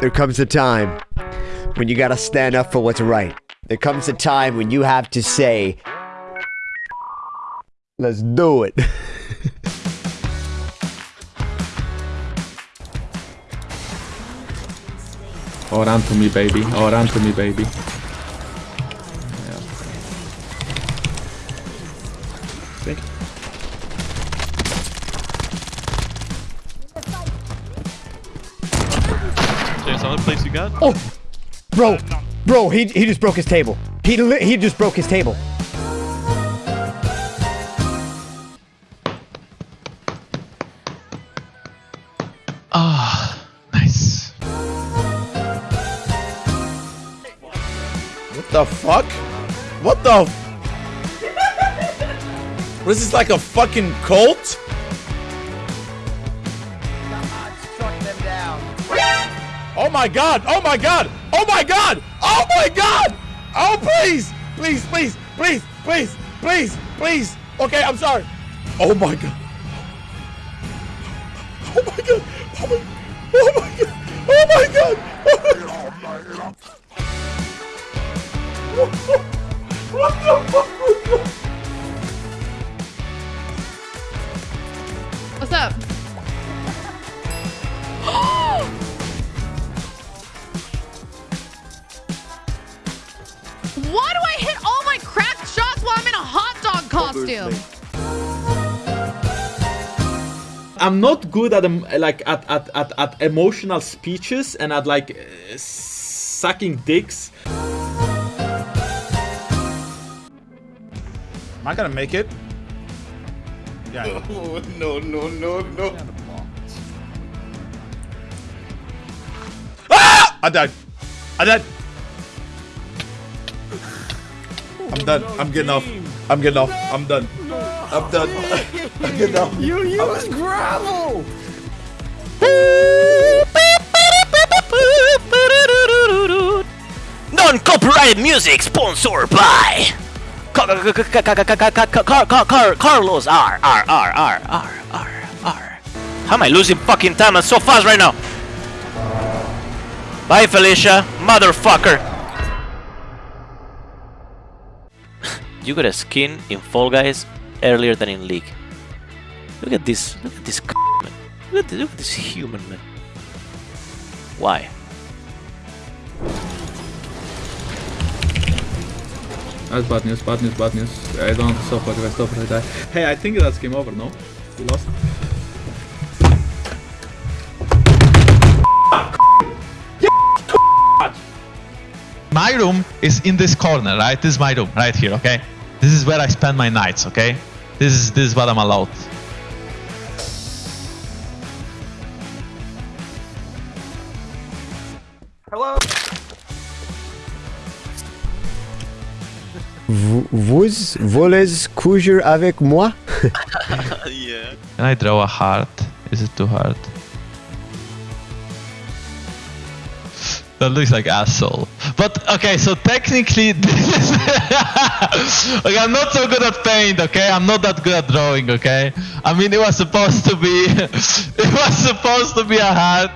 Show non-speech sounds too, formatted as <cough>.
There comes a time when you gotta stand up for what's right. There comes a time when you have to say, let's do it. <laughs> Oh, run to me, baby. Oh, run to me, baby. You. James, another place you got? Oh, bro, bro, he he just broke his table. He li- he just broke his table. Ah, nice. What the fuck? What the? F- what is this like a fucking cult? Oh my god! Oh my god! Oh my god! Oh my god! Oh please! Please, please, please, please, please, please! Okay, I'm sorry. Oh my god! Oh my god! Oh my, oh god! Oh my god! Oh my god! What the fuck? What's up? Why do I hit all my cracked shots while I'm in a hot dog costume? I'm not good at um, like at, at, at, at emotional speeches and at like uh, sucking dicks. Am I gonna make it? Yeah. Oh, no, no, no, no. Ah! I died. I died. I'm done. I'm getting off. I'm getting off. I'm done. I'm done. I'm getting off. You use gravel. Non-copyrighted music sponsored by Carlos R R R R R R R. How am I losing fucking time? I'm so fast right now. Bye, Felicia, motherfucker. You got a skin in Fall Guys earlier than in League. Look at this. Look at this. Man. Look at, look at this human man. Why? That's bad news, bad news, bad news. I don't stop if I stop I die. Hey, I think that's game over, no? We lost. My room is in this corner, right? This is my room, right here, okay? This is where I spend my nights, okay? This is this is what I'm allowed. Hello? vous voulez coucher avec moi? <laughs> yeah. Can I draw a heart? Is it too hard? That looks like asshole. But okay, so technically, <laughs> okay. I'm not so good at paint. Okay, I'm not that good at drawing. Okay, I mean it was supposed to be, <laughs> it was supposed to be a heart.